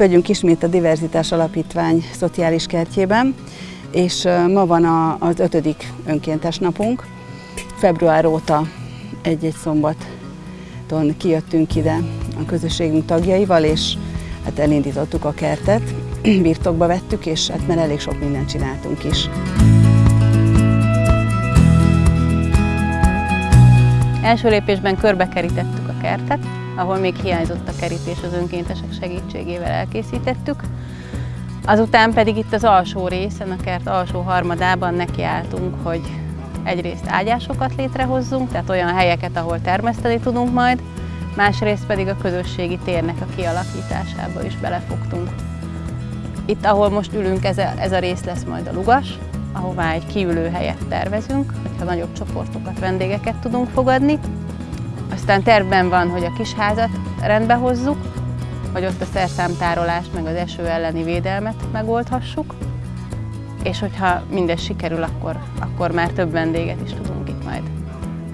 vagyunk ismét a Diverzitás Alapítvány szociális kertjében, és ma van az ötödik önkéntes napunk. Február óta egy-egy szombaton kijöttünk ide a közösségünk tagjaival, és hát elindítottuk a kertet, birtokba vettük, és hát már elég sok mindent csináltunk is. Első lépésben körbekerítettük a kertet, ahol még hiányzott a kerítés, az önkéntesek segítségével elkészítettük. Azután pedig itt az alsó részen, a kert alsó harmadában nekiálltunk, hogy egyrészt ágyásokat létrehozzunk, tehát olyan helyeket, ahol termeszteni tudunk majd, másrészt pedig a közösségi térnek a kialakításába is belefogtunk. Itt, ahol most ülünk, ez a, rész lesz majd a lugas, ahová egy kiülő helyet tervezünk, hogyha nagyobb csoportokat, vendégeket tudunk fogadni. Aztán tervben van, hogy a kis házat rendbe hozzuk, hogy ott a szerszámtárolást, meg az eső elleni védelmet megoldhassuk. És hogyha mindez sikerül, akkor, akkor már több vendéget is tudunk itt majd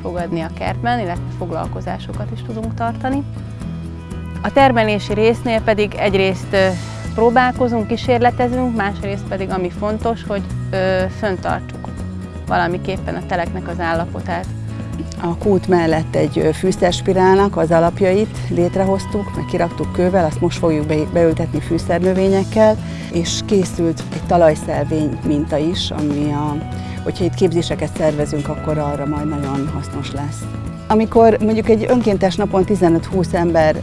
fogadni a kertben, illetve foglalkozásokat is tudunk tartani. A termelési résznél pedig egyrészt próbálkozunk, kísérletezünk, másrészt pedig ami fontos, hogy ö, föntartsuk valamiképpen a teleknek az állapotát. A kút mellett egy fűszerspirálnak az alapjait létrehoztuk, meg kiraktuk kővel, azt most fogjuk beültetni fűszernövényekkel, és készült egy talajszelvény minta is, ami a, hogyha itt képzéseket szervezünk, akkor arra majd nagyon hasznos lesz. Amikor mondjuk egy önkéntes napon 15-20 ember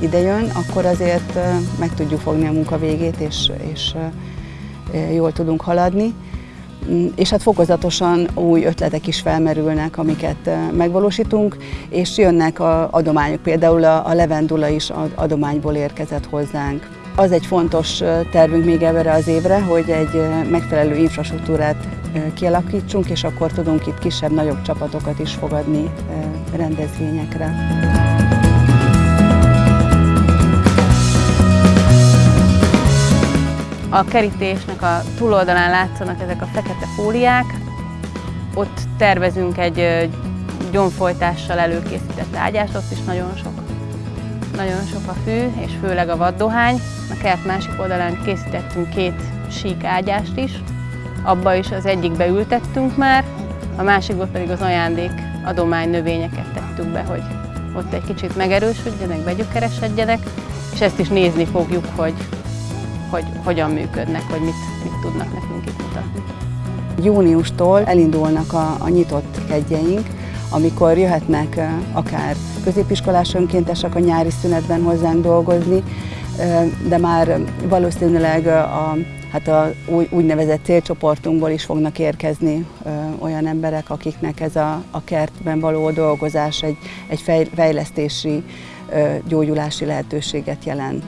idejön, akkor azért meg tudjuk fogni a munka végét, és, és jól tudunk haladni. Mm, és hát fokozatosan új ötletek is felmerülnek, amiket megvalósítunk, és jönnek a adományok, például a levendula is adományból érkezett hozzánk. Az egy fontos tervünk még ebbre az évre, hogy egy megfelelő infrastruktúrát kialakítsunk, és akkor tudunk itt kisebb-nagyobb csapatokat is fogadni rendezvényekre. A kerítésnek a túloldalán látszanak ezek a fekete fóliák. Ott tervezünk egy gyomfolytással előkészített ágyást, ott is nagyon sok, nagyon sok a fű, és főleg a vaddohány. A kert másik oldalán készítettünk két sík ágyást is. Abba is az egyikbe ültettünk már, a másikból pedig az ajándék adomány növényeket tettük be, hogy ott egy kicsit megerősödjenek, begyökeresedjenek, és ezt is nézni fogjuk, hogy hogy hogyan működnek, hogy mit, mit tudnak nekünk itt mutatni. Júniustól elindulnak a, a nyitott kegyeink, amikor jöhetnek akár középiskolás önkéntesek a nyári szünetben hozzánk dolgozni, de már valószínűleg a, hát a úgynevezett célcsoportunkból is fognak érkezni olyan emberek, akiknek ez a, a kertben való dolgozás egy, egy fejlesztési, gyógyulási lehetőséget jelent.